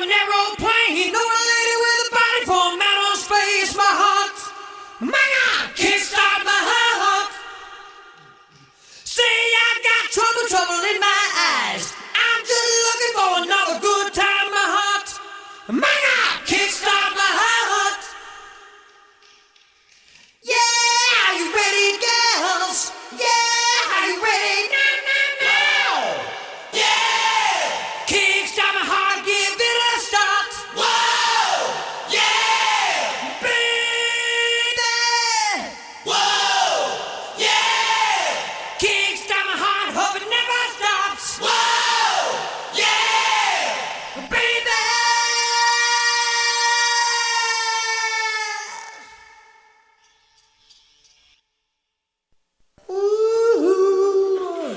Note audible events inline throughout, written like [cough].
an aeroplane. No lady with a body for man on space. My heart, my God, can't stop my heart. Say I got trouble, trouble in my eyes. I'm just looking for another good time. My heart, my Mm-hmm.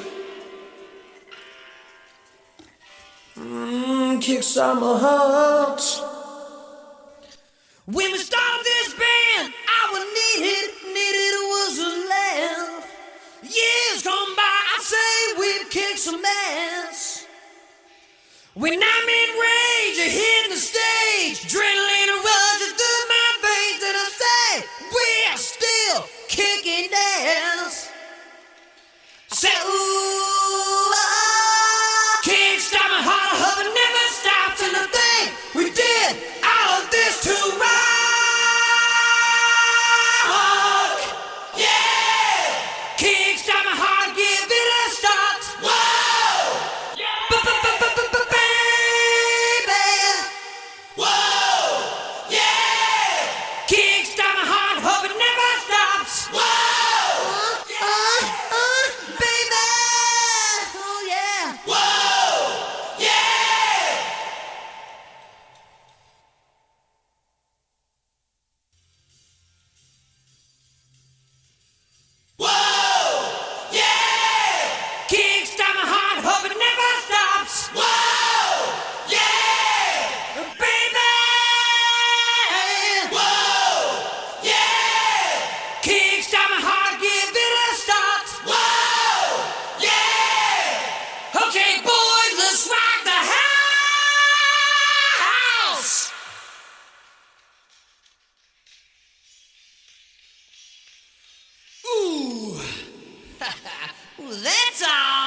Mm, kick some heart. When we started this band, I our needed, needed was a laugh. Years gone by, I say we've kicked some ass. When I'm in rage, you hear [laughs] well, that's all.